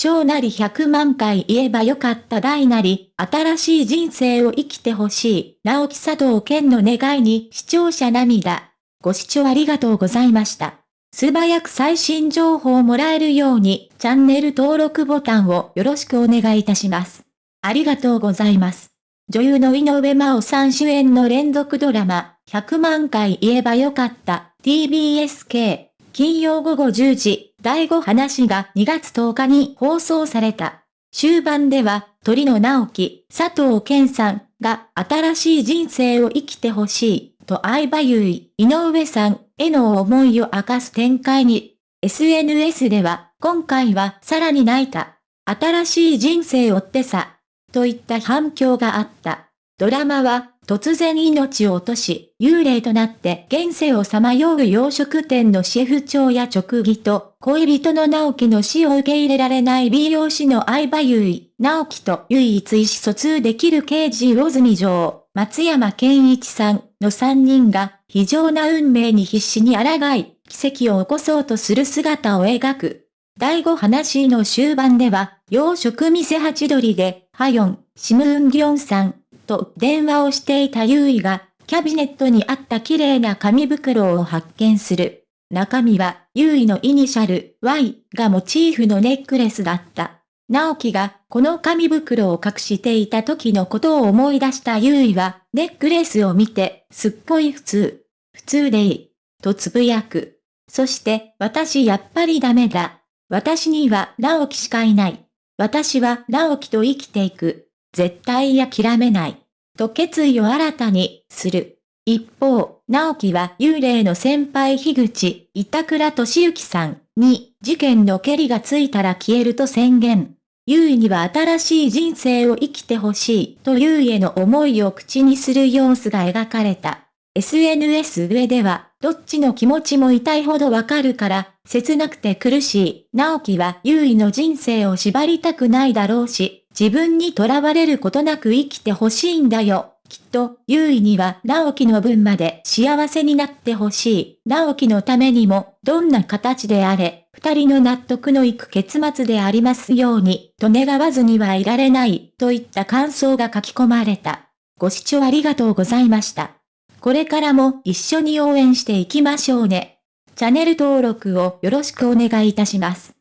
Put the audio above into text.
小なり100万回言えばよかった大なり、新しい人生を生きてほしい、直木佐藤健の願いに視聴者涙。ご視聴ありがとうございました。素早く最新情報をもらえるように、チャンネル登録ボタンをよろしくお願いいたします。ありがとうございます。女優の井上真央さん主演の連続ドラマ、100万回言えばよかった、TBSK、金曜午後10時、第5話が2月10日に放送された。終盤では、鳥野直樹、佐藤健さんが新しい人生を生きてほしい、と相葉優衣、井上さんへの思いを明かす展開に、SNS では、今回はさらに泣いた。新しい人生をってさ、といった反響があった。ドラマは、突然命を落とし、幽霊となって現世をさまよう洋食店のシェフ長や直義と、恋人の直樹の死を受け入れられない美容師の相葉優衣、直樹と唯一意思疎通できる刑事魚住城、松山健一さんの3人が、非常な運命に必死に抗い、奇跡を起こそうとする姿を描く。第5話の終盤では、洋食店八鳥で、ハヨン、シムウンギョンさん、と電話をしていたユーイが、キャビネットにあった綺麗な紙袋を発見する。中身は、ユーイのイニシャル、Y がモチーフのネックレスだった。直樹が、この紙袋を隠していた時のことを思い出したユーイは、ネックレスを見て、すっごい普通。普通でいい。とつぶやく。そして、私やっぱりダメだ。私には直樹しかいない。私は直樹と生きていく。絶対諦めない。と決意を新たにする。一方、直樹は幽霊の先輩樋口、板倉敏之さんに事件の蹴りがついたら消えると宣言。優位には新しい人生を生きてほしいと優位への思いを口にする様子が描かれた。SNS 上では、どっちの気持ちも痛いほどわかるから、切なくて苦しい。直樹は優位の人生を縛りたくないだろうし、自分に囚われることなく生きてほしいんだよ。きっと、優位には直樹の分まで幸せになってほしい。直樹のためにも、どんな形であれ、二人の納得のいく結末でありますように、と願わずにはいられない、といった感想が書き込まれた。ご視聴ありがとうございました。これからも一緒に応援していきましょうね。チャンネル登録をよろしくお願いいたします。